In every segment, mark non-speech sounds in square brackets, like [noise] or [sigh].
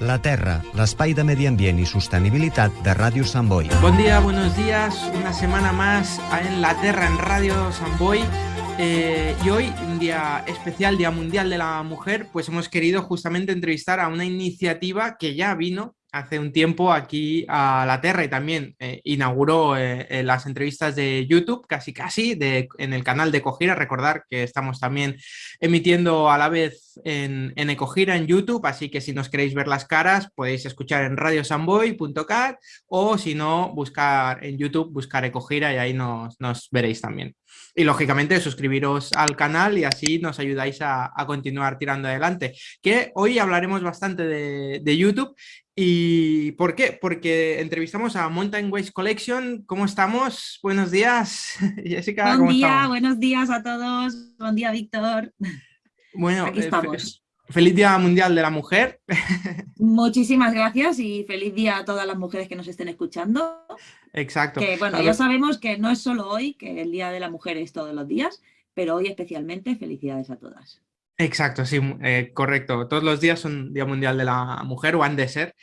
La Terra, l'espai de medi ambient i sostenibilitat de Ràdio Sant Boi. Buen día, buenos días, una semana más en La Terra en Radio San Boy. Eh, y hoy, un día especial, Día Mundial de la Mujer, pues hemos querido justamente entrevistar a una iniciativa que ya vino hace un tiempo aquí a la Terra y también eh, inauguró eh, las entrevistas de YouTube, casi casi, de, en el canal de Ecogira. Recordar que estamos también emitiendo a la vez en, en Ecogira en YouTube, así que si nos queréis ver las caras podéis escuchar en radiosamboy.cat o si no, buscar en YouTube, buscar Ecogira y ahí nos, nos veréis también. Y lógicamente suscribiros al canal y así nos ayudáis a, a continuar tirando adelante. Que hoy hablaremos bastante de, de YouTube ¿Y por qué? Porque entrevistamos a Mountain Waste Collection. ¿Cómo estamos? Buenos días, [laughs] Jessica. Buen ¿cómo día, estamos? buenos días a todos. Buen día, Víctor. Bueno, Aquí eh, fe- estamos. feliz Día Mundial de la Mujer. [laughs] Muchísimas gracias y feliz día a todas las mujeres que nos estén escuchando. Exacto. Que bueno, ya sabemos que no es solo hoy, que el Día de la Mujer es todos los días, pero hoy especialmente felicidades a todas. Exacto, sí, eh, correcto. Todos los días son Día Mundial de la Mujer o han de ser.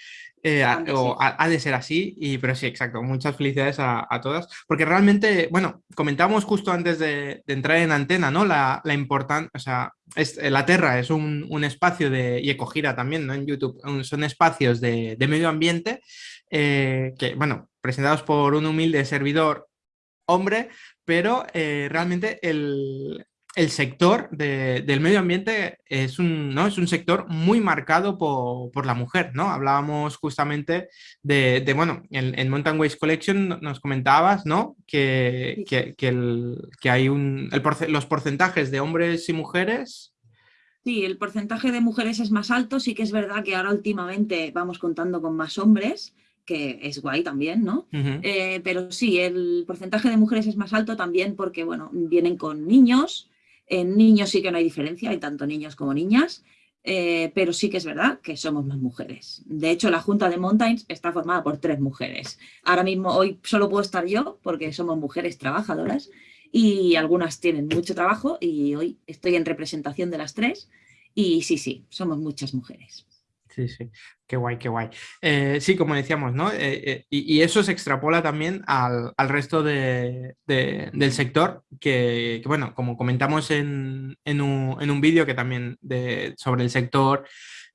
eh, a- Han de o ha, ha de ser así, y, pero sí, exacto. Muchas felicidades a, a todas. Porque realmente, bueno, comentábamos justo antes de, de entrar en antena, ¿no? La, la importancia, o sea, es, eh, la Terra es un, un espacio de, y Ecogira también, ¿no? En YouTube, son espacios de, de medio ambiente eh, que, bueno, presentados por un humilde servidor hombre, pero eh, realmente el, el sector de- del medio ambiente es un, ¿no? es un sector muy marcado po- por, la mujer, ¿no? Hablábamos justamente de, de, bueno, en, en Mountain Waste Collection no- nos comentabas, ¿no? Que, que, que el- que hay un, el porce- los porcentajes de hombres y mujeres. Sí, el porcentaje de mujeres es más alto, sí que es verdad que ahora últimamente vamos contando con más hombres, que es guay también, ¿no? Eh, pero sí, el porcentaje de mujeres es más alto también porque, bueno, vienen con niños. En niños sí que no hay diferencia, hay tanto niños como niñas, eh, pero sí que es verdad que somos más mujeres. De hecho, la Junta de Mountains está formada por tres mujeres. Ahora mismo, hoy solo puedo estar yo porque somos mujeres trabajadoras y algunas tienen mucho trabajo y hoy estoy en representación de las tres y sí, sí, somos muchas mujeres. Sí, sí, qué guay, qué guay. Eh, sí, como decíamos, ¿no? Eh, eh, y, eso se extrapola también al, al resto de- de- del sector, que, bueno, como comentamos en, en un, en un vídeo que también de, sobre el sector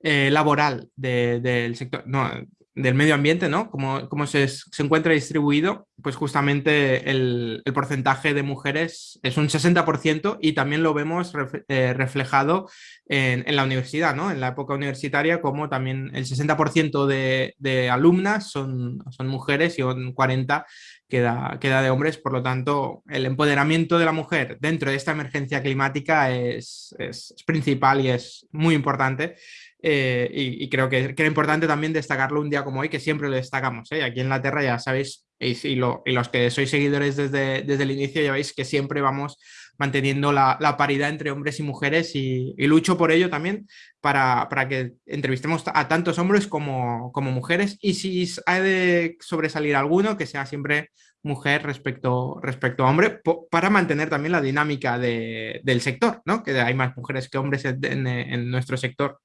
laboral de- del sector, no, del medio ambiente, ¿no? Cómo, cómo se, se encuentra distribuido, pues justamente el, el porcentaje de mujeres es un 60% y también lo vemos ref- eh, reflejado en, en la universidad, ¿no? En la época universitaria, como también el 60% de, de alumnas son, son mujeres y un 40% queda, queda de hombres, por lo tanto, el empoderamiento de la mujer dentro de esta emergencia climática es, es- es principal y es muy importante. Eh, y, creo que, que era importante también destacarlo un día como hoy, que siempre lo destacamos. ¿eh? Aquí en la Tierra ya sabéis, y, lo- y los que sois seguidores desde, desde el inicio ya veis que siempre vamos manteniendo la, paridad entre hombres y mujeres y, y lucho por ello también para, para que entrevistemos a tantos hombres como, como mujeres y si ha de sobresalir alguno, que sea siempre mujer respecto, respecto a hombre, para mantener también la dinámica de- del sector, ¿no? que hay más mujeres que hombres en, en- nuestro sector.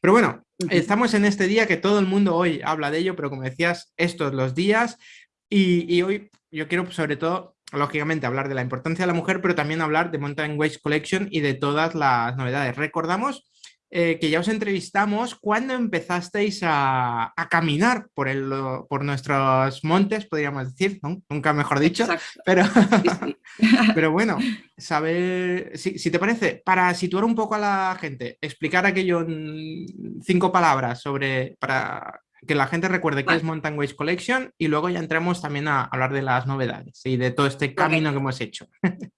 Pero bueno, estamos en este día que todo el mundo hoy habla de ello, pero como decías, estos los días y, y hoy yo quiero sobre todo, lógicamente, hablar de la importancia de la mujer, pero también hablar de Mountain Waste Collection y de todas las novedades. Recordamos eh, que ya os entrevistamos cuando empezasteis a, a caminar por, el, por nuestros montes, podríamos decir, ¿no? nunca mejor dicho, Exacto. pero, sí, sí. [laughs] pero bueno, saber, si, si te parece, para situar un poco a la gente, explicar aquello en cinco palabras sobre, para que la gente recuerde qué Vale. es Mountain Waste Collection y luego ya entremos también a hablar de las novedades y de todo este camino que hemos hecho. [laughs]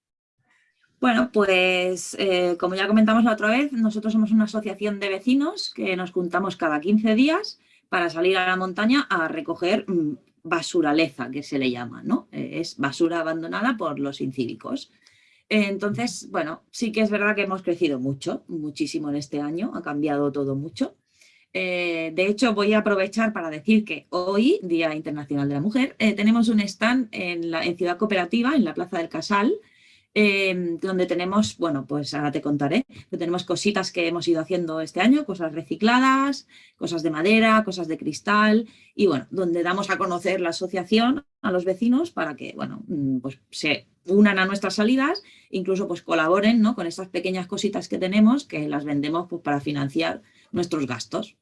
Bueno, pues eh, como ya comentamos la otra vez, nosotros somos una asociación de vecinos que nos juntamos cada 15 días para salir a la montaña a recoger mm, basuraleza, que se le llama, ¿no? Eh, es basura abandonada por los incívicos. Entonces, bueno, sí que es verdad que hemos crecido mucho, muchísimo en este año, ha cambiado todo mucho. Eh, de hecho, voy a aprovechar para decir que hoy, Día Internacional de la Mujer, tenemos un stand en, la, en Ciudad Cooperativa, en la Plaza del Casal, Em, donde tenemos, bueno, pues ahora te contaré, tenemos cositas que hemos ido haciendo este año, cosas recicladas, cosas de madera, cosas de cristal, y bueno, donde damos a conocer la asociación a los vecinos para que, bueno, mm, pues se unan a nuestras salidas, incluso pues colaboren ¿no? con estas pequeñas cositas que tenemos que las vendemos pues, para financiar nuestros gastos.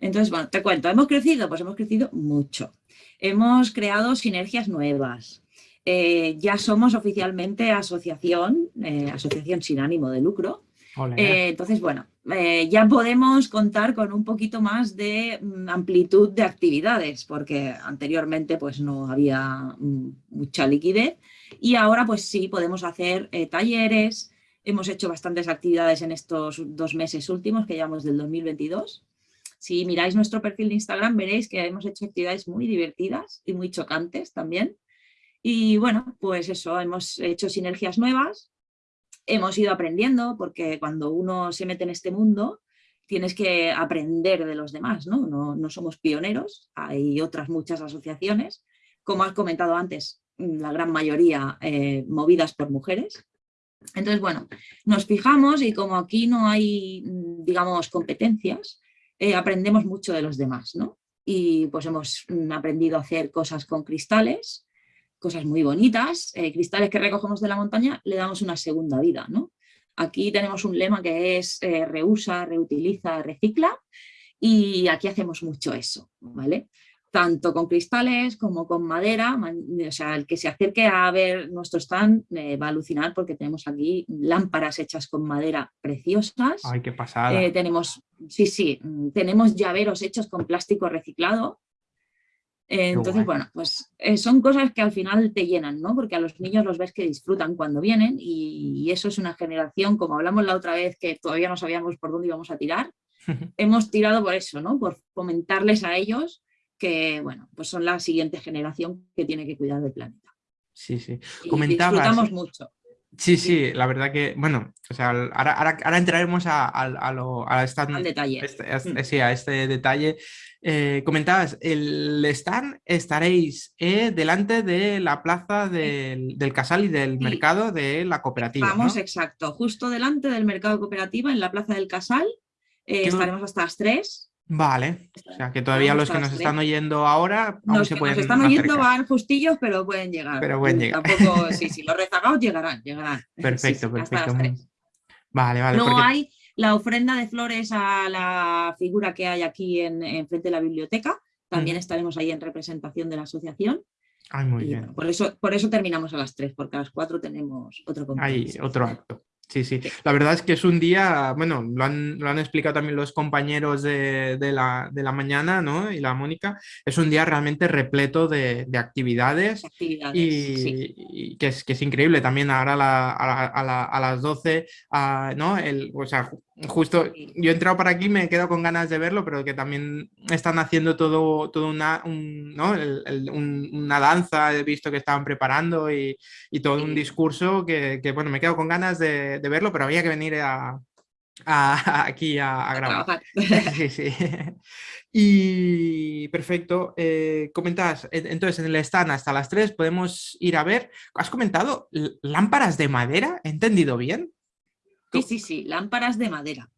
Entonces, bueno, te cuento, ¿hemos crecido? Pues hemos crecido mucho. Hemos creado sinergias nuevas, eh, ya somos oficialmente asociación, eh, asociación sin ánimo de lucro. Eh, entonces, bueno, ya podemos contar con un poquito más de mm, amplitud de actividades, porque anteriormente pues no había mm, mucha liquidez y ahora pues sí podemos hacer talleres, hemos hecho bastantes actividades en estos dos meses últimos que llevamos del 2022. Si miráis nuestro perfil de Instagram veréis que hemos hecho actividades muy divertidas y muy chocantes también. Y bueno, pues eso, hemos hecho sinergias nuevas, hemos ido aprendiendo, porque cuando uno se mete en este mundo, tienes que aprender de los demás, ¿no? No, somos pioneros, hay otras muchas asociaciones, como has comentado antes, la gran mayoría eh, movidas por mujeres. Entonces, bueno, nos fijamos y como aquí no hay, digamos, competencias, eh, aprendemos mucho de los demás, ¿no? Y pues hemos mm, aprendido a hacer cosas con cristales, cosas muy bonitas, eh, cristales que recogemos de la montaña, le damos una segunda vida. ¿no? Aquí tenemos un lema que es eh, reusa, reutiliza, recicla y aquí hacemos mucho eso, ¿vale? Tanto con cristales como con madera, o sea, el que se acerque a ver nuestro stand eh, va a alucinar porque tenemos aquí lámparas hechas con madera preciosas. ¡Ay, qué pasada! tenemos, sí, sí, tenemos llaveros hechos con plástico reciclado, entonces, bueno, pues eh, son cosas que al final te llenan, ¿no? Porque a los niños los ves que disfrutan cuando vienen y, eso es una generación, como hablamos la otra vez, que todavía no sabíamos por dónde íbamos a tirar, [laughs] hemos tirado por eso, ¿no? Por fomentarles a ellos que, bueno, pues son la siguiente generación que tiene que cuidar del planeta. Sí, sí. Comentabas, disfrutamos mucho. Sí, sí, la verdad que, bueno, o sea, ahora, ahora, entraremos a, a, lo, a esta, Al detalle. Este, mm. sí, a este detalle. Eh, comentabas, el stand estaréis eh, delante de la plaza del, Casal y del mercado de la cooperativa. Vamos, exacto, justo delante del mercado cooperativa en la plaza del Casal. Eh, estaremos hasta las 3. Vale, o sea que todavía los que nos están oyendo ahora aún se pueden Los que nos están oyendo van justillos, pero pueden llegar. Pero pueden llegar. Tampoco, [laughs] sí, sí, los rezagados llegarán, llegarán. Perfecto, perfecto. Vale, vale. Luego hay la ofrenda de flores a la figura que hay aquí en, frente de la biblioteca. También estaremos ahí en representación de la asociación. Ay, muy bien. por, eso, por eso terminamos a las 3, porque a las 4 tenemos otro compromiso. Hay otro acto. Sí, sí. La verdad es que es un día, bueno, lo han, lo han explicado también los compañeros de, de, la, de, la, mañana, ¿no? Y la Mónica, es un día realmente repleto de, de actividades, y, que, es, que es increíble. También ahora a, a, a, las 12, ¿no? El, o sea, justo yo he entrado para aquí, me he quedado con ganas de verlo, pero que también están haciendo todo, todo una, ¿no? una danza, he visto que estaban preparando y, y todo un discurso que, que, bueno, me quedo con ganas de, de, verlo, pero había que venir a, a, [laughs] aquí a, grabar. [laughs] Sí, sí. [laughs] Y perfecto, eh, comentas, entonces en el stand hasta las 3 podemos ir a ver, has comentado lámparas de madera, ¿he entendido bien? Sí, sí, sí, lámparas de madera.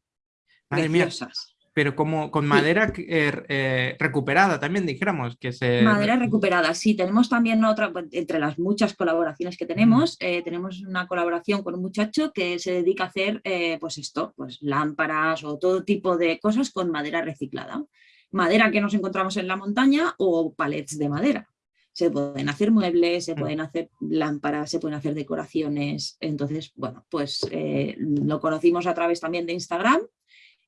preciosas. pero como con madera eh, eh, recuperada también, dijéramos. que se... Madera recuperada, sí. Tenemos también otra, entre las muchas colaboraciones que tenemos, eh, tenemos una colaboración con un muchacho que se dedica a hacer, pues esto, pues lámparas o todo tipo de cosas con madera reciclada. Madera que nos encontramos en la montaña o palets de madera se pueden hacer muebles, se mm. pueden hacer lámparas, se pueden hacer decoraciones. Entonces, bueno, pues eh, lo conocimos a través también de Instagram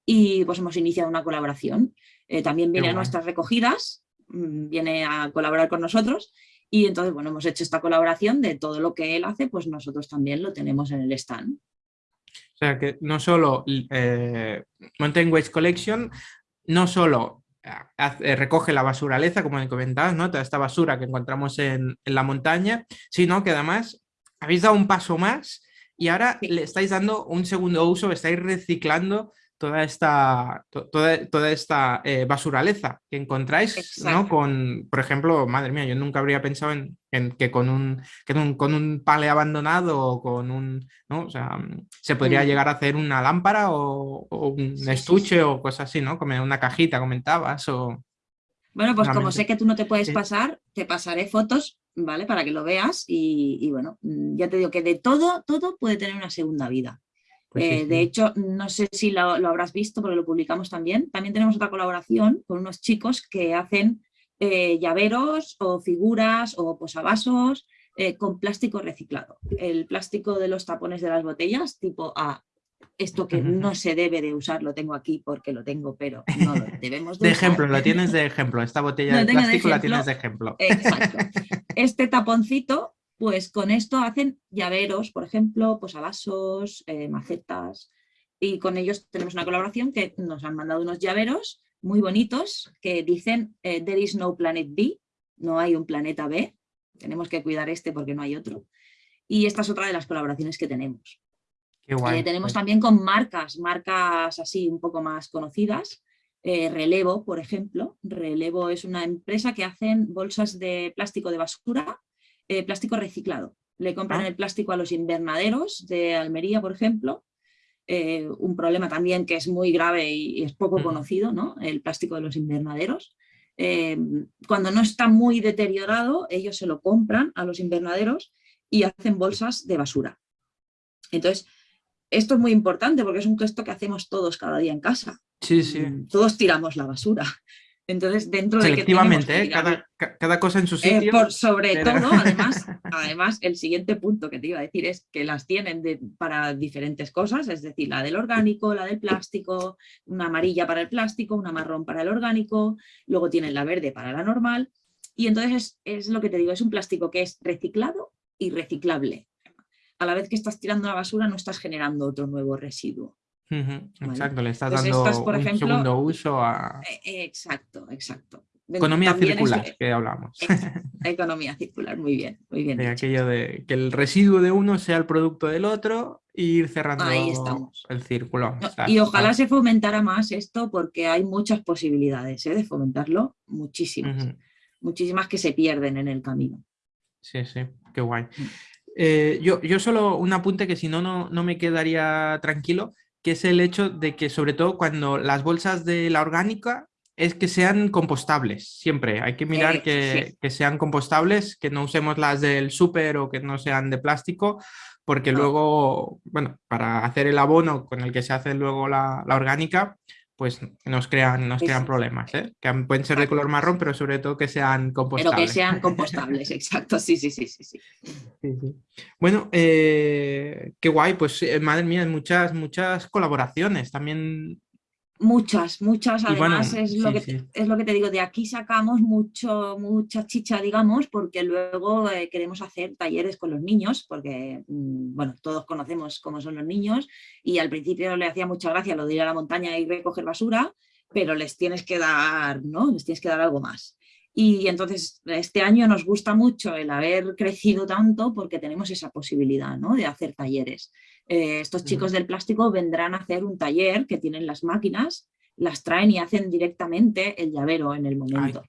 y pues hemos iniciado una colaboración. Eh, también viene a nuestras recogidas, mm, viene a colaborar con nosotros y entonces, bueno, hemos hecho esta colaboración de todo lo que él hace, pues nosotros también lo tenemos en el stand. O sea que no solo eh, Mountain Waste Collection, no solo eh, recoge la basuraleza, como me comentabas, ¿no? toda esta basura que encontramos en, la montaña, sino que además habéis dado un paso más y ahora le estáis dando un segundo uso, estáis reciclando toda esta, toda, toda esta eh, basuraleza que encontráis, ¿no? Con, por ejemplo, madre mía, yo nunca habría pensado en, que con un, con un pale abandonado o con un, ¿no? O sea, se podría mm. llegar a hacer una lámpara o, un estuche o cosas así, ¿no? Como una cajita, comentabas, o... Bueno, pues como sé que tú no te puedes pasar, te pasaré fotos, ¿vale? Para que lo veas y, bueno, mm, ya te digo que de todo, todo puede tener una segunda vida. Pues eh, de hecho, no sé si lo, habrás visto porque lo publicamos también. También tenemos otra colaboración con unos chicos que hacen eh, llaveros o figuras o posavasos eh, con plástico reciclado. El plástico de los tapones de las botellas, tipo A, esto que no se debe de usar, lo tengo aquí porque lo tengo, pero [laughs] no lo debemos de, de ejemplo, lo tienes de [laughs] ejemplo, esta botella de plástico la tienes de ejemplo. Exacto. [laughs] Este taponcito, pues con esto hacen llaveros, por ejemplo, posavasos, eh, macetas, y con ellos tenemos una colaboración que nos han mandado unos llaveros muy bonitos que dicen eh, There is no planet B, no hay un planeta B, tenemos que cuidar este porque no hay otro. Y esta es otra de las colaboraciones que tenemos. Eh, tenemos también con marcas, marcas así un poco más conocidas, eh, Relevo, por ejemplo. Relevo es una empresa que hacen bolsas de plástico de basura, eh, plástico reciclado. Le compran ah. el plástico a los invernaderos de Almería, por ejemplo. un problema también que es muy grave y, es poco conocido, ¿no? el plástico de los invernaderos. cuando no está muy deteriorado, ellos se lo compran a los invernaderos y hacen bolsas de basura. Entonces, esto es muy importante porque es un gesto que hacemos todos cada día en casa. Sí, sí. Mm, todos tiramos la basura. Entonces, dentro de Selectivamente, ¿eh? cada, cosa en su eh, sitio. por, sobre todo, [laughs] además, además, el siguiente punto que te iba a decir es que las tienen para diferentes cosas, es decir, la del orgánico, la del plástico, una amarilla para el plástico, una marrón para el orgánico, luego tienen la verde para la normal, y entonces es, es lo que te digo, es un plástico que es reciclado y reciclable a la vez que estás tirando la basura no estás generando otro nuevo residuo. Exacto, le estás dando un segundo uso a... E, exacto, exacto. Economía circular, que hablamos. [laughs] Economía circular, muy bien, muy bien. De aquello de que el residuo de uno sea el producto del otro e ir cerrando el círculo. y ojalá se fomentara más esto porque hay muchas posibilidades ¿eh? de fomentarlo, muchísimas. Muchísimas que se pierden en el camino. Sí, sí, qué guay. Mm. Eh, yo, yo solo un apunte que si no, no me quedaría tranquilo, que es el hecho de que sobre todo cuando las bolsas de la orgánica es que sean compostables, siempre. Hay que mirar que, que, sean compostables, que no usemos las del súper o que no sean de plástico, porque luego, bueno, para hacer el abono con el que se hace luego la, la orgánica, pues nos crean, nos crean problemas, ¿eh? que pueden ser de color marrón, pero sobre todo que sean compostables. Pero que sean compostables, [laughs] exacto, sí, sí, sí, sí. sí. Bueno, eh, qué guay, pues eh, madre mía, muchas, muchas colaboraciones, también Muchas, muchas, además es, lo que, es lo que te digo, de aquí sacamos mucho, mucha chicha, digamos, porque luego eh, queremos hacer talleres con los niños, porque, mm, bueno, todos conocemos cómo son los niños, y al principio le hacía mucha gracia lo de ir a la montaña y recoger basura, pero les tienes que dar, ¿no? Les tienes que dar algo más. Y entonces este año nos gusta mucho el haber crecido tanto porque tenemos esa posibilidad ¿no? de hacer talleres. Eh, estos chicos del plástico vendrán a hacer un taller que tienen las máquinas, las traen y hacen directamente el llavero en el momento.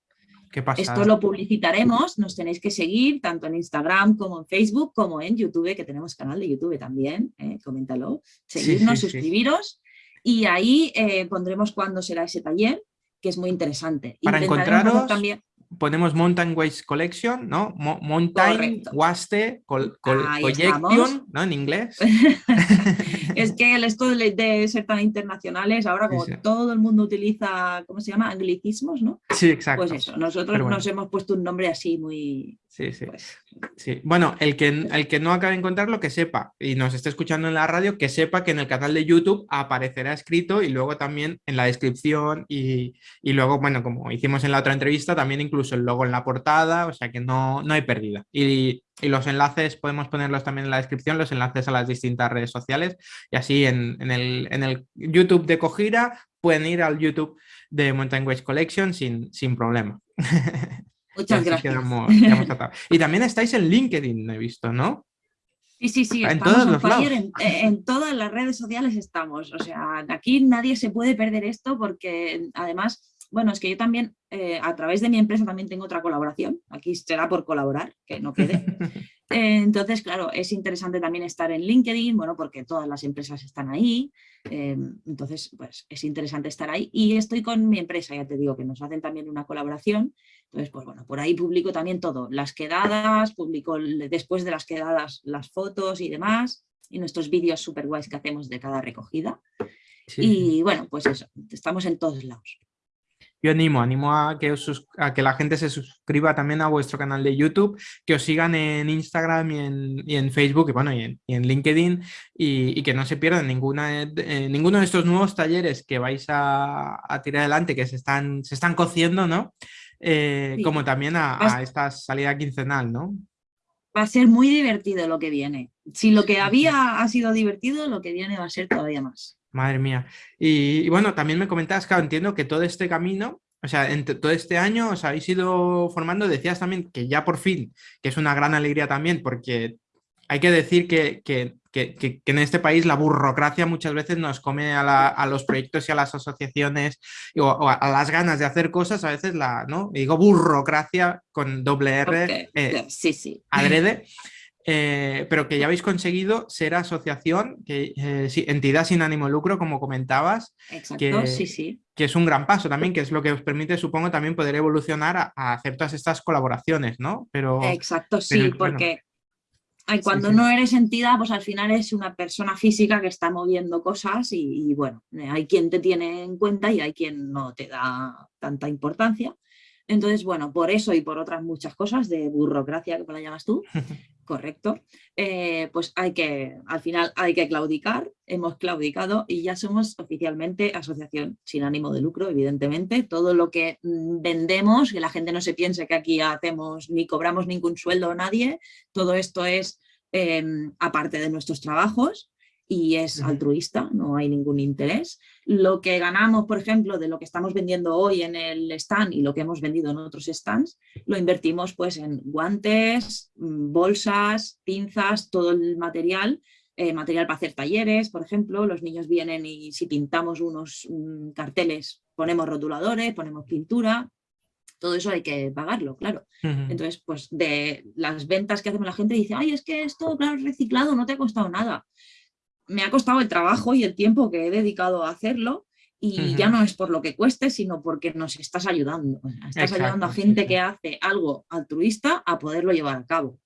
Esto lo publicitaremos, nos tenéis que seguir tanto en Instagram como en Facebook como en YouTube, que tenemos canal de YouTube también, eh, coméntalo, seguirnos, suscribiros y ahí eh, pondremos cuándo será ese taller, que es muy interesante. Para encontraros, también ponemos Mountain Waste Collection, ¿no? Mountain Waste Collection, ¿no? En inglés. [laughs] es que el esto de ser tan internacionales, ahora como todo el mundo utiliza, ¿cómo se llama? Anglicismos, ¿no? Sí, exacto. Pues eso, nosotros nos hemos puesto un nombre así muy... Sí, sí. Pues sí. Bueno, el que, el que no acabe de encontrarlo, que sepa, y nos esté escuchando en la radio, que sepa que en el canal de YouTube aparecerá escrito y luego también en la descripción y, y luego, bueno, como hicimos en la otra entrevista, también incluso el logo en la portada, o sea que no, no hay pérdida. Y, y, los enlaces podemos ponerlos también en la descripción, los enlaces a las distintas redes sociales y así en, en, el, en el, YouTube de Cojira pueden ir al YouTube de Mountain Waste Collection sin, sin problema. [laughs] Muchas gracias. y también estáis en LinkedIn, he visto, ¿no? Sí, sí, sí, en estamos todos los en, en, todas las redes sociales estamos. O sea, aquí nadie se puede perder esto porque además bueno, es que yo también, eh, a través de mi empresa también tengo otra colaboración, aquí será por colaborar, que no quede. [laughs] Eh, entonces, claro, es interesante también estar en LinkedIn, bueno, porque todas las empresas están ahí, eh, entonces, pues es interesante estar ahí. Y estoy con mi empresa, ya te digo, que nos hacen también una colaboración, entonces, pues bueno, por ahí publico también todo, las quedadas, publico después de las quedadas las fotos y demás, y nuestros vídeos súper guays que hacemos de cada recogida. Y bueno, pues eso, estamos en todos lados yo animo, animo a que, a que la gente se suscriba también a vuestro canal de YouTube, que os sigan en Instagram y en, Facebook y, bueno, y en, LinkedIn y, que no se pierdan ninguna, eh, ninguno de estos nuevos talleres que vais a, tirar adelante, que se están, se están cociendo, ¿no? Eh, como también a, esta salida quincenal, ¿no? Va a ser muy divertido lo que viene. Si lo que había ha sido divertido, lo que viene va a ser todavía más. Madre mía. Y, bueno, también me comentabas, claro, entiendo que todo este camino, o sea, en todo este año os habéis ido formando, decías también que ya por fin, que es una gran alegría también, porque hay que decir que, en este país la burocracia muchas veces nos come a, los proyectos y a las asociaciones o, a, las ganas de hacer cosas, a veces la, ¿no? Digo burocracia con doble R, eh, sí, sí. adrede. Eh, pero que ya habéis conseguido ser asociación, que, eh, entidad sin ánimo de lucro, como comentabas. Exacto, sí, sí. Que es un gran paso también, que es lo que os permite, supongo, también poder evolucionar a, hacer todas estas colaboraciones, ¿no? Pero, Exacto, sí, porque cuando no eres entidad, pues al final es una persona física que está moviendo cosas y, y, bueno, hay quien te tiene en cuenta y hay quien no te da tanta importancia. Entonces, bueno, por eso y por otras muchas cosas de burocracia, que la llamas tú, [laughs] correcto, eh, pues hay que, al final hay que claudicar, hemos claudicado y ya somos oficialmente asociación sin ánimo de lucro, evidentemente. Todo lo que mm, vendemos, que la gente no se piense que aquí hacemos ni cobramos ningún sueldo a nadie, todo esto es em, aparte de nuestros trabajos y es altruista, no hay ningún interés. Lo que ganamos, por ejemplo, de lo que estamos vendiendo hoy en el stand y lo que hemos vendido en otros stands, lo invertimos pues en guantes, mm, bolsas, pinzas, todo el material, eh, material para hacer talleres, por ejemplo, los niños vienen y si pintamos unos mm, carteles, ponemos rotuladores, ponemos pintura, todo eso hay que pagarlo, claro. Entonces, pues de las ventas que hacemos la gente dice, ay, es que esto, claro, reciclado, no te ha costado nada me ha costado el trabajo y el tiempo que he dedicado a hacerlo y ya no es por lo que cueste, sino porque nos estás ayudando. Estás ayudando a gente que hace algo altruista a poderlo llevar a cabo.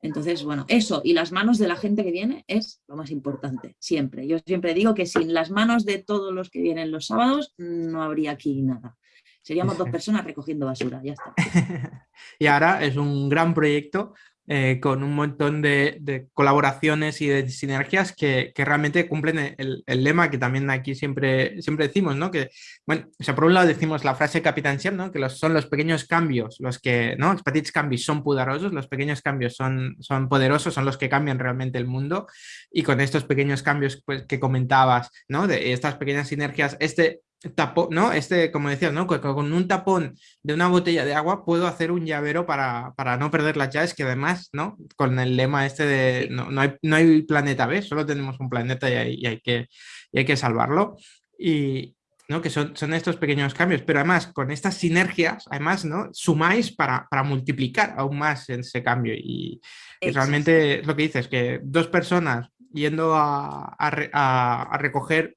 Entonces, bueno, eso y las manos de la gente que viene es lo más importante, siempre. Yo siempre digo que sin las manos de todos los que vienen los sábados no habría aquí nada. Seríamos dos [laughs] personas recogiendo basura, ya está. [laughs] y ahora es un gran proyecto eh, con un montón de, colaboraciones y de sinergias que, realmente cumplen el, lema que también aquí siempre, siempre decimos, ¿no? Que, bueno, o sea, por un lado decimos la frase Capitán Siam, ¿no? Que los, son los pequeños cambios los que, ¿no? Los petits cambios son poderosos, los pequeños cambios son, son poderosos, son los que cambian realmente el mundo y con estos pequeños cambios pues, que comentabas, ¿no? De estas pequeñas sinergias, este tapón, ¿no? Este, como decías, ¿no? Con, un tapón de una botella de agua puedo hacer un llavero para, no perder las llaves, que además, ¿no? Con el lema este de no, no, hay, no hay, planeta B, solo tenemos un planeta y hay, hay, que, hay que salvarlo. Y, ¿no? que son, son, estos pequeños cambios, pero además con estas sinergias, además, ¿no? sumáis para, para multiplicar aún más ese cambio y, realmente es lo que dices, que dos personas yendo a, a, a recoger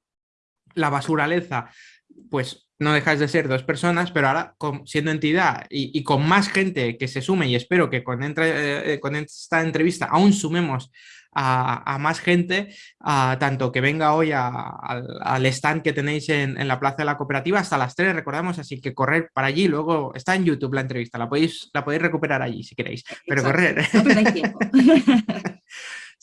la basuraleza pues no dejas de ser dos personas, pero ahora siendo entidad y, con más gente que se sume, y espero que con, eh, con esta entrevista aún sumemos a, más gente, tanto que venga hoy al stand que tenéis en, la Plaza de la Cooperativa hasta las 3, recordamos, así que correr para allí, luego está en YouTube la entrevista, la podéis, la podéis recuperar allí si queréis, pero correr. [laughs]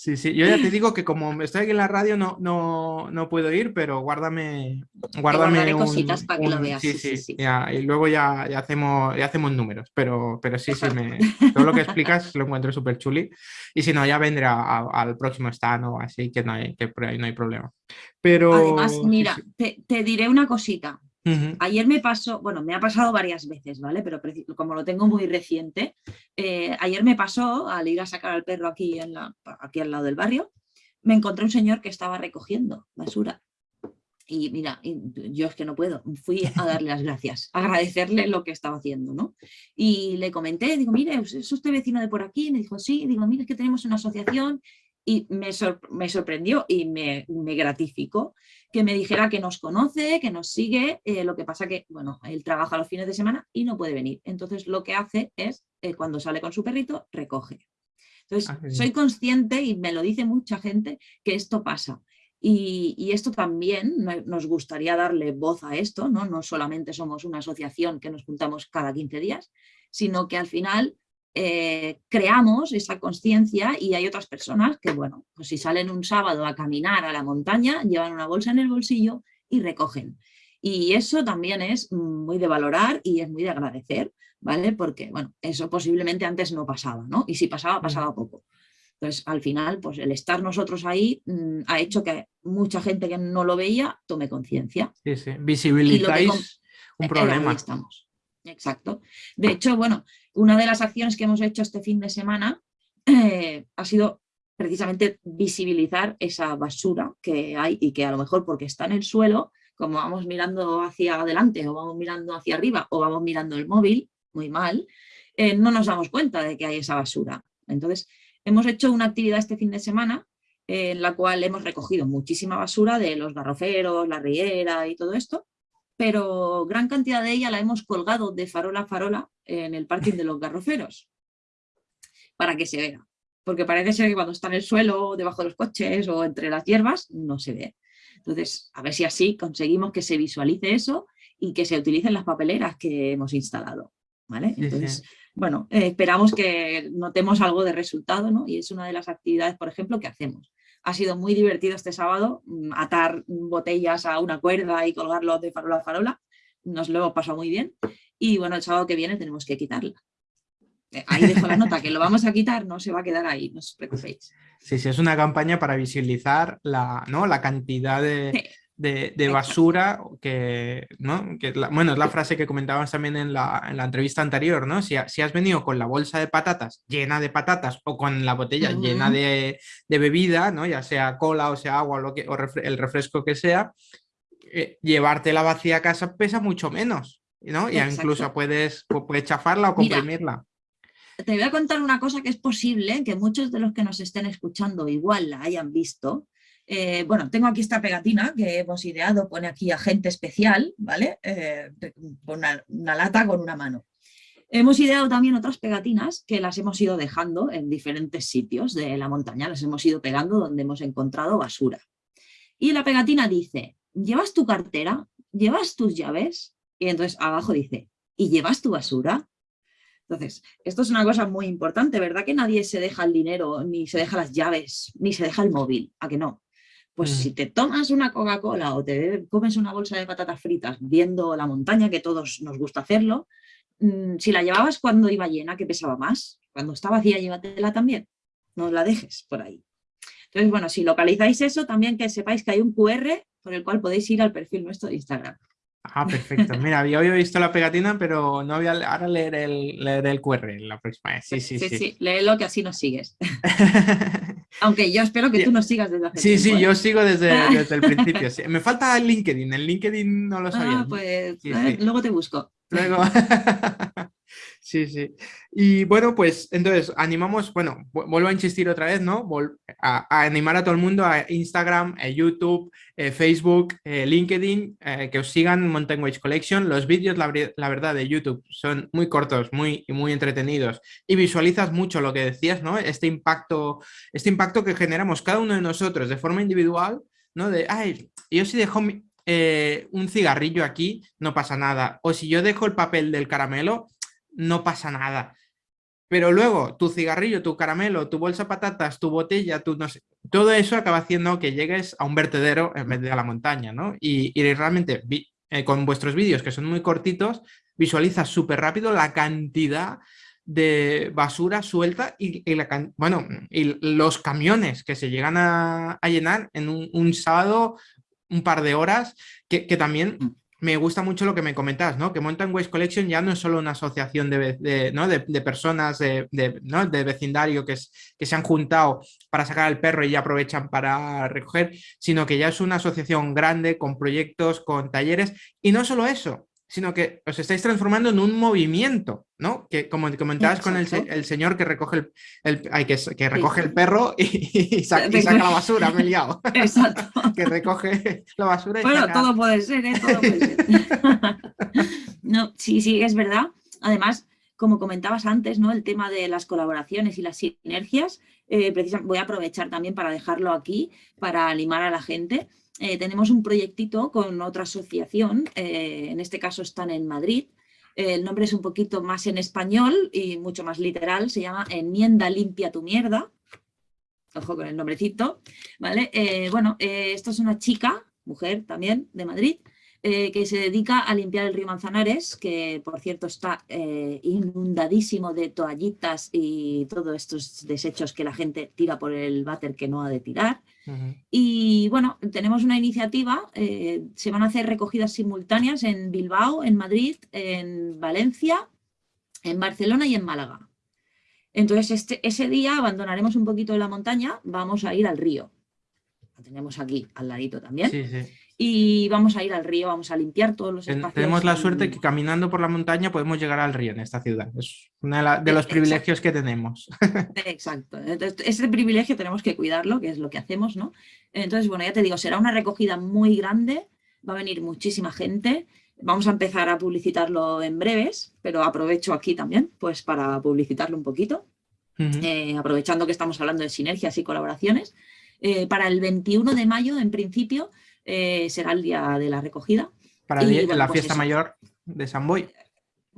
Sí, sí, yo ya te digo que como estoy aquí en la radio no, no, no puedo ir, pero guárdame, guárdame un, cositas para que lo veas. Sí, sí, sí, y luego ya, ya, hacemos, ya hacemos números, pero, pero sí, sí, me, todo lo que explicas [laughs] lo encuentro súper chuli. Y si no, ya vendré al próximo stand o así, que, no hay, que por ahí no hay problema. Pero, Además, mira, te, te diré una cosita. Ayer me pasó, bueno, me ha pasado varias veces, ¿vale? Pero como lo tengo muy reciente, eh, ayer me pasó al ir a sacar al perro aquí, en la, aquí al lado del barrio, me encontré un señor que estaba recogiendo basura. Y mira, yo es que no puedo, fui a darle las gracias, [laughs] agradecerle lo que estaba haciendo, ¿no? Y le comenté, digo, mire, ¿es usted vecino de por aquí? Me dijo, sí, digo, mire, es que tenemos una asociación y me, me sorprendió y me, me, gratificó que me dijera que nos conoce, que nos sigue, eh, lo que pasa que, bueno, él trabaja los fines de semana y no puede venir. Entonces lo que hace es, eh, cuando sale con su perrito, recoge. Entonces ah, soy consciente y me lo dice mucha gente que esto pasa. Y, y, esto también nos gustaría darle voz a esto, ¿no? no solamente somos una asociación que nos juntamos cada 15 días, sino que al final eh, creamos esa conciencia y hay otras personas que, bueno, pues si salen un sábado a caminar a la montaña, llevan una bolsa en el bolsillo y recogen. Y eso también es muy de valorar y es muy de agradecer, ¿vale? Porque, bueno, eso posiblemente antes no pasaba, ¿no? Y si pasaba, pasaba poco. Entonces, al final, pues el estar nosotros ahí mm, ha hecho que mucha gente que no lo veía tome conciencia. Sí, sí, visibilizáis un problema. estamos. Exacto. De hecho, bueno, una de las acciones que hemos hecho este fin de semana eh, ha sido precisamente visibilizar esa basura que hay y que a lo mejor porque está en el suelo, como vamos mirando hacia adelante o vamos mirando hacia arriba o vamos mirando el móvil, muy mal, eh, no nos damos cuenta de que hay esa basura. Entonces, hemos hecho una actividad este fin de semana en la cual hemos recogido muchísima basura de los garroferos, la riera y todo esto, pero gran cantidad de ella la hemos colgado de farola a farola en el parking de los garroferos, para que se vea. Porque parece ser que cuando está en el suelo, debajo de los coches o entre las hierbas, no se ve. Entonces, a ver si así conseguimos que se visualice eso y que se utilicen las papeleras que hemos instalado. ¿vale? Entonces, bueno, eh, esperamos que notemos algo de resultado, ¿no? Y es una de las actividades, por ejemplo, que hacemos. Ha sido muy divertido este sábado mm, atar botellas a una cuerda y colgarlos de farola a farola. Nos lo hemos pasado muy bien. Y bueno, el sábado que viene tenemos que quitarla. Eh, ahí dejo la nota, que lo vamos a quitar, no se va a quedar ahí, no os preocupéis. Sí, sí, es una campaña para visibilizar la, ¿no? la cantidad de, de, basura que, ¿no? que bueno, es la frase que comentábamos también en la, en la entrevista anterior, ¿no? Si, si, has venido con la bolsa de patatas llena de patatas o con la botella llena de, de, bebida, ¿no? Ya sea cola o sea agua o, lo que, o el refresco que sea, eh, llevarte la vacía a casa pesa mucho menos, ¿no? Y incluso puedes, puedes chafarla o comprimirla. te voy a contar una cosa que es posible que muchos de los que nos estén escuchando igual la hayan visto, eh, bueno, tengo aquí esta pegatina que hemos ideado, pone aquí agente especial, ¿vale? Eh, una, lata con una mano. Hemos ideado también otras pegatinas que las hemos ido dejando en diferentes sitios de la montaña, las hemos ido pegando donde hemos encontrado basura. Y la pegatina dice, ¿llevas tu cartera? ¿Llevas tus llaves? Y entonces abajo dice, ¿y llevas tu basura? Entonces, esto es una cosa muy importante, ¿verdad? Que nadie se deja el dinero, ni se deja las llaves, ni se deja el móvil, ¿a que no? Pues mm. si te tomas una Coca-Cola o te comes una bolsa de patatas fritas viendo la montaña, que todos nos gusta hacerlo, mm, si la llevabas cuando iba llena, que pesaba más, cuando está vacía, llévatela también, no la dejes por ahí. Entonces, bueno, si localizáis eso, también que sepáis que hay un QR por el cual podéis ir al perfil nuestro de Instagram. Ah, perfecto. Mira, había visto la pegatina, pero no voy a ahora leer el, leer el QR la próxima vez. Sí, sí, sí. Sí, sí, léelo que así nos sigues. [laughs] Aunque yo espero que tú nos sigas desde hace Sí, sí, yo ¿eh? sigo desde, [laughs] desde el principio. Me falta el LinkedIn, el LinkedIn no lo sabía. Ah, pues luego te busco. Luego. [laughs] Sí, sí. Y bueno, pues entonces animamos, bueno, vuelvo a insistir otra vez, ¿no? A, animar a todo el mundo a Instagram, a YouTube, eh, Facebook, eh, LinkedIn, eh, que os sigan Mountain Wage Collection. Los vídeos, la, verdad, de YouTube son muy cortos, muy, muy entretenidos y visualizas mucho lo que decías, ¿no? Este impacto, este impacto que generamos cada uno de nosotros de forma individual, ¿no? De, ay, yo si dejo un cigarrillo aquí, no pasa nada. O si yo dejo el papel del caramelo, no pasa nada. Pero luego tu cigarrillo, tu caramelo, tu bolsa de patatas, tu botella, tu no sé, todo eso acaba haciendo que llegues a un vertedero en vez de a la montaña, ¿no? Y, realmente eh, con vuestros vídeos, que son muy cortitos, visualizas súper rápido la cantidad de basura suelta y, bueno, y los camiones que se llegan a, llenar en un, sábado, un par de horas, que, que también mm me gusta mucho lo que me comentas, ¿no? Que Mountain Waste Collection ya no es solo una asociación de, ¿no? de, personas de, de, vecindario que, que se han juntado para sacar al perro y ya aprovechan para recoger, sino que ya es una asociación grande con proyectos, con talleres. Y no solo eso, sino que os estáis transformando en un movimiento, ¿no? Que como comentabas con el, señor que recoge el, que, que, recoge el perro y, [laughs] saca, la basura, me he liado. [laughs] Exacto. [laughs] que recoge la basura y Bueno, todo puede ser, ¿eh? Todo puede ser. no, sí, sí, es verdad. Además, como comentabas antes, ¿no? El tema de las colaboraciones y las sinergias, eh, voy a aprovechar también para dejarlo aquí, para animar a la gente. Eh, tenemos un proyectito con otra asociación, eh, en este caso están en Madrid, el nombre es un poquito más en español y mucho más literal, se llama Enmienda limpia tu mierda, ojo con el nombrecito, ¿vale? Bueno, esto es una chica, mujer también, de Madrid, que se dedica a limpiar el río Manzanares, que por cierto está inundadísimo de toallitas y todos estos desechos que la gente tira por el váter que no ha de tirar. Y bueno, tenemos una iniciativa, eh, se van a hacer recogidas simultáneas en Bilbao, en Madrid, en Valencia, en Barcelona y en Málaga. Entonces este, ese día abandonaremos un poquito de la montaña, vamos a ir al río. Lo tenemos aquí al ladito también. Sí, sí y vamos a ir al río, vamos a limpiar todos los espacios. Tenemos la suerte que caminando por la montaña podemos llegar al río en esta ciudad. Es uno de, los privilegios que tenemos. [laughs] Exacto. Entonces, ese privilegio tenemos que cuidarlo, que es lo que hacemos, ¿no? Entonces, bueno, ya te digo, será una recogida muy grande, va a venir muchísima gente. Vamos a empezar a publicitarlo en breves, pero aprovecho aquí también pues para publicitarlo un poquito, eh, aprovechando que estamos hablando de sinergias y colaboraciones. Eh, para el 21 de mayo, en principio, eh, será el día de la recogida. Para la pues fiesta mayor de San Boy.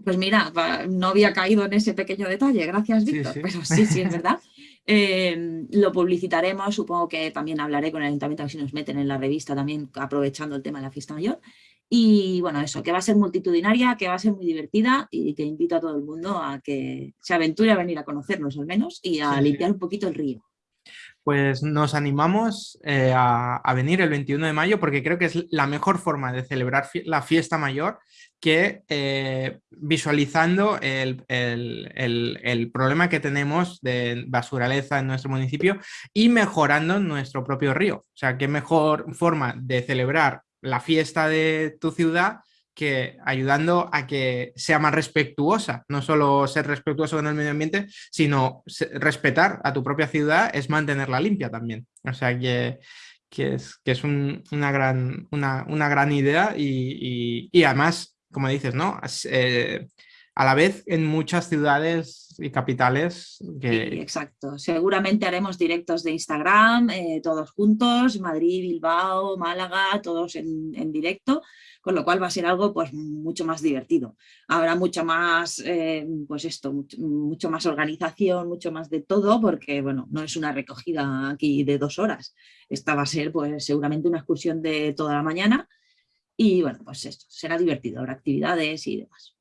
Pues mira, no había caído en ese pequeño detalle, gracias Víctor, pero sí, sí, es [laughs] verdad. Eh, lo publicitaremos, supongo que también hablaré con el ayuntamiento si nos meten en la revista también aprovechando el tema de la fiesta mayor. Y bueno, eso, que va a ser multitudinaria, que va a ser muy divertida y que invito a todo el mundo a que se aventure a venir a conocernos al menos y a limpiar un poquito el río pues nos animamos eh, a, venir el 21 de mayo porque creo que es la mejor forma de celebrar la fiesta mayor que eh, visualizando el, problema que tenemos de basuraleza en nuestro municipio y mejorando nuestro propio río. O sea, qué mejor forma de celebrar la fiesta de tu ciudad que ayudando a que sea más respetuosa, no solo ser respetuoso con el medio ambiente, sino respetar a tu propia ciudad es mantenerla limpia también. O sea que, que es, que es una, gran, una, una, gran idea y, y, además, como dices, ¿no? Eh, a la vez en muchas ciudades y capitales. Que... Exacto. Seguramente haremos directos de Instagram, eh, todos juntos, Madrid, Bilbao, Málaga, todos en, en directo con lo cual va a ser algo pues, mucho más divertido. Habrá mucha más, eh, pues esto, mucho, más organización, mucho más de todo, porque bueno, no es una recogida aquí de dos horas. Esta va a ser pues, seguramente una excursión de toda la mañana y bueno, pues esto, será divertido, habrá actividades y demás.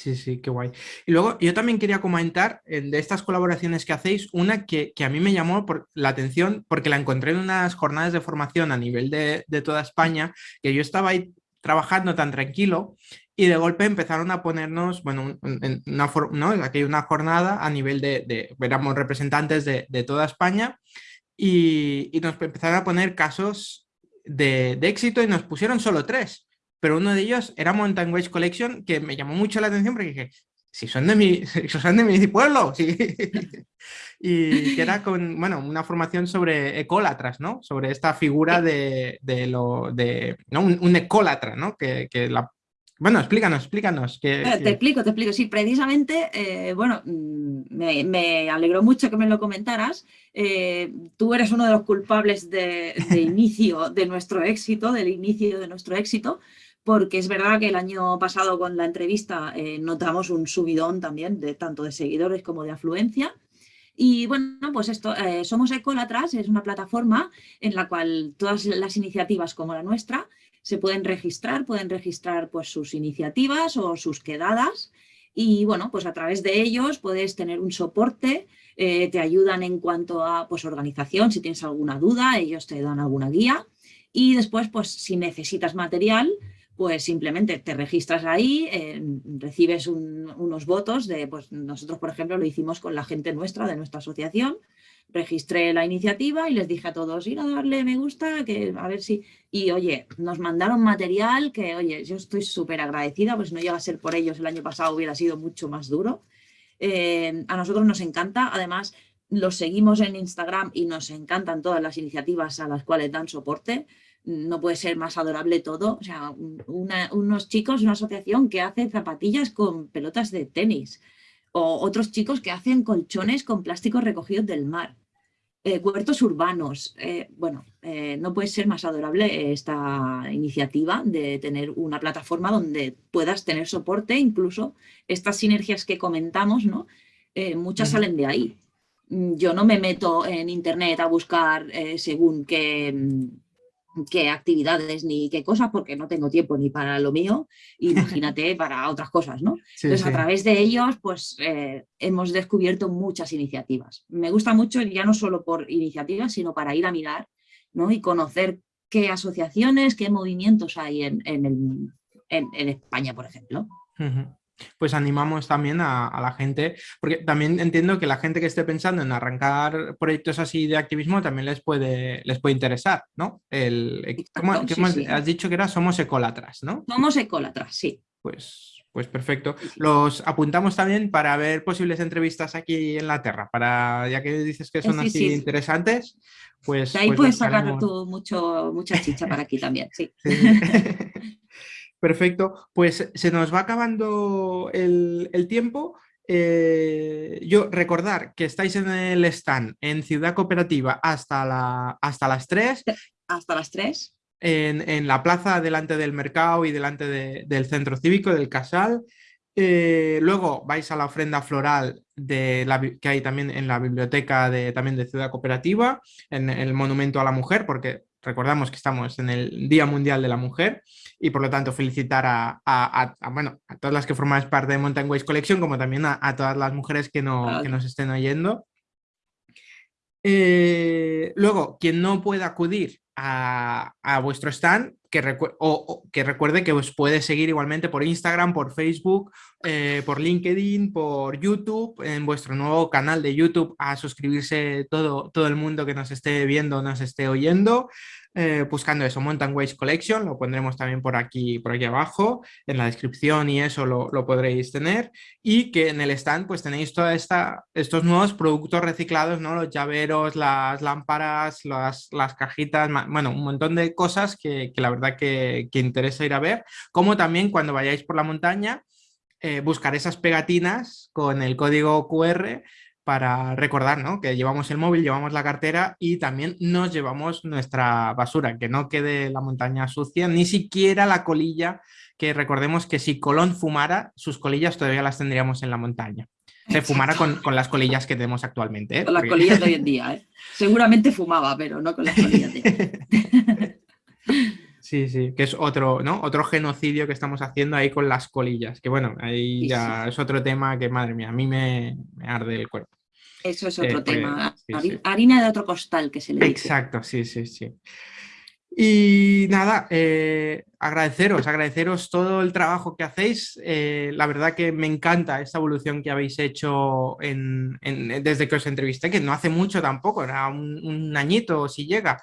Sí, sí, qué guay. Y luego yo también quería comentar de estas colaboraciones que hacéis, una que, a mí me llamó por la atención porque la encontré en unas jornadas de formación a nivel de, de toda España, que yo estaba ahí trabajando tan tranquilo y de golpe empezaron a ponernos, bueno, una, ¿no? aquí una jornada a nivel de, de éramos representantes de, de toda España y, y, nos empezaron a poner casos de, de, éxito y nos pusieron solo tres, pero uno de ellos era Mountain Waste Collection que me llamó mucho la atención porque dije, si son de mi, [laughs] si son de mi pueblo, sí. [laughs] y que era con, bueno, una formación sobre ecólatras, ¿no? Sobre esta figura de, de lo, de, ¿no? Un, un ecólatra, ¿no? Que, que, la... Bueno, explícanos, explícanos. Que, Te explico, te explico. Sí, precisamente, eh, bueno, mm, me, me, alegró mucho que me lo comentaras. Eh, tú eres uno de los culpables de, de inicio de nuestro éxito, del inicio de nuestro éxito, porque es verdad que el año pasado con la entrevista eh, notamos un subidón también, de tanto de seguidores como de afluencia. Y bueno, pues esto, eh, Somos Ecolatras es una plataforma en la cual todas las iniciativas como la nuestra se pueden registrar, pueden registrar pues sus iniciativas o sus quedadas y bueno, pues a través de ellos puedes tener un soporte, eh, te ayudan en cuanto a pues organización, si tienes alguna duda, ellos te dan alguna guía y después pues si necesitas material, pues simplemente te registras ahí, eh, recibes unos votos de, pues nosotros por ejemplo lo hicimos con la gente nuestra, de nuestra asociación, registré la iniciativa y les dije a todos, ir a darle me gusta, que a ver si... Y oye, nos mandaron material que, oye, yo estoy súper agradecida, pues no llega a ser por ellos, el año pasado hubiera sido mucho más duro. Eh, a nosotros nos encanta, además los seguimos en Instagram y nos encantan todas las iniciativas a las cuales dan soporte no puede ser más adorable todo. O sea, unos chicos, una asociación que hace zapatillas con pelotas de tenis, o otros chicos que hacen colchones con plásticos recogidos del mar, eh, huertos urbanos. Eh, bueno, eh, no puede ser más adorable esta iniciativa de tener una plataforma donde puedas tener soporte, incluso estas sinergias que comentamos, ¿no? muchas salen de ahí. Yo no me meto en internet a buscar según qué qué actividades ni qué cosas, porque no tengo tiempo ni para lo mío, [laughs] imagínate para otras cosas, ¿no? Entonces, a través de ellos, pues eh, hemos descubierto muchas iniciativas. Me gusta mucho, ya no solo por iniciativas, sino para ir a mirar, ¿no? Y conocer qué asociaciones, qué movimientos hay en, en, en, España, por ejemplo pues animamos también a, la gente, porque también entiendo que la gente que esté pensando en arrancar proyectos así de activismo también les puede, les puede interesar, ¿no? El, eh, ¿cómo, Has dicho que era Somos Ecólatras, ¿no? Somos Ecólatras, sí. Pues, pues perfecto. Los apuntamos también para ver posibles entrevistas aquí en la Tierra, para ya que dices que son así interesantes, pues... ahí pues puedes sacar tú mucho, mucha chicha para aquí también, sí. [laughs] [laughs] Perfecto, pues se nos va acabando el, tiempo. Eh, yo recordar que estáis en el stand en Ciudad Cooperativa hasta, la, hasta las 3. [laughs] Hasta las 3. En, la plaza delante del mercado y delante del centro cívico del Casal. Eh, luego vais a la ofrenda floral de la, que hay también en la biblioteca de, también de Ciudad Cooperativa, en el Monumento a la Mujer, porque recordamos que estamos en el Día Mundial de la Mujer y por lo tanto felicitar a, bueno, a todas las que formáis parte de Mountain Ways Collection como también a, todas las mujeres que, no, que nos estén oyendo. Eh, luego, quien no pueda acudir a, vuestro stand, que, o, que recuerde que os puede seguir igualmente por Instagram, por Facebook, eh, por LinkedIn, por YouTube, en vuestro nuevo canal de YouTube, a suscribirse todo, todo el mundo que nos esté viendo, nos esté oyendo. Eh, buscando eso, Mountain Ways Collection, lo pondremos también por aquí, por aquí abajo, en la descripción y eso lo, podréis tener, y que en el stand pues tenéis todos estos nuevos productos reciclados, ¿no? los llaveros, las lámparas, las, las cajitas, bueno, un montón de cosas que, la verdad que, interesa ir a ver, como también cuando vayáis por la montaña, eh, buscar esas pegatinas con el código QR para recordar ¿no? que llevamos el móvil, llevamos la cartera y también nos llevamos nuestra basura, que no quede la montaña sucia, ni siquiera la colilla, que recordemos que si Colón fumara, sus colillas todavía las tendríamos en la montaña. Se fumara con, las colillas que tenemos actualmente. ¿eh? Con las colillas de hoy en [laughs] día. ¿eh? Seguramente fumaba, pero no con las colillas de Sí, sí, que es otro, ¿no? Otro genocidio que estamos haciendo ahí con las colillas, que bueno, ahí ya es otro tema que, madre mía, a mí me, arde el cuerpo. Eso es otro eh, tema, harina de otro costal que se le dice. Exacto, sí, sí, sí. Y nada, eh, agradeceros, agradeceros todo el trabajo que hacéis. Eh, la verdad que me encanta esta evolución que habéis hecho desde que os entrevisté, que no hace mucho tampoco, era un, un añito si llega.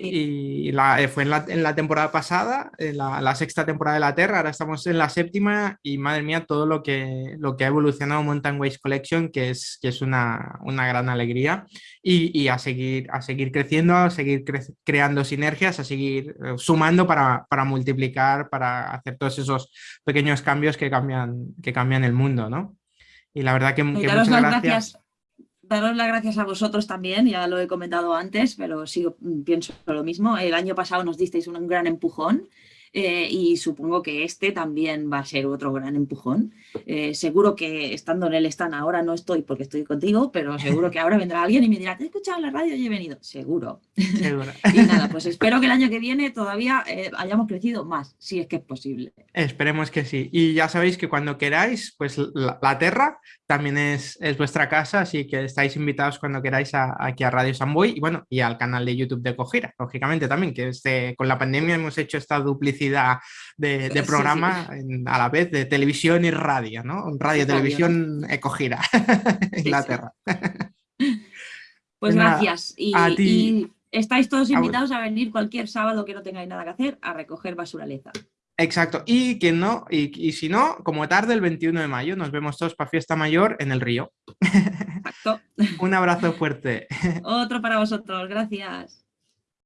Y la, eh, fue en la, en la, temporada pasada, en la, la, sexta temporada de la Terra, ahora estamos en la séptima y madre mía todo lo que, lo que ha evolucionado Mountain Ways Collection, que es, que es una, una gran alegría. Y, y, a, seguir, a seguir creciendo, a seguir creando sinergias, a seguir eh, sumando para, para, multiplicar, para hacer todos esos pequeños cambios que cambian, que cambian el mundo, ¿no? Y la verdad que, que muchas gracias daros las gracias a vosotros también, ya lo he comentado antes, pero sigo, pienso lo mismo. El año pasado nos disteis un gran empujón eh, y supongo que este también va a ser otro gran empujón. Eh, seguro que estando en el stand ahora no estoy porque estoy contigo, pero seguro que ahora vendrá alguien y me dirá, te he escuchado en la radio y he venido. Seguro. Seguro. [laughs] y nada, pues espero que el año que viene todavía eh, hayamos crecido más, si es que es posible. Esperemos que sí. Y ya sabéis que cuando queráis, pues la, la Terra también es, es, vuestra casa, así que estáis invitados cuando queráis aquí a Radio Samboy y bueno, y al canal de YouTube de Cojira, lógicamente también, que este, con la pandemia hemos hecho esta duplicidad publicidad de, programa a la vez de televisión y radio, ¿no? Radio, televisión Ecogira, [laughs] Inglaterra. [laughs] Pues, gracias. Y, estáis todos invitados a venir cualquier sábado que no tengáis nada que hacer a recoger basura leza. Exacto, y que no, y, si no, como tarde el 21 de mayo, nos vemos todos para fiesta mayor en el río. [laughs] Exacto. Un abrazo fuerte. Otro para vosotros, gracias.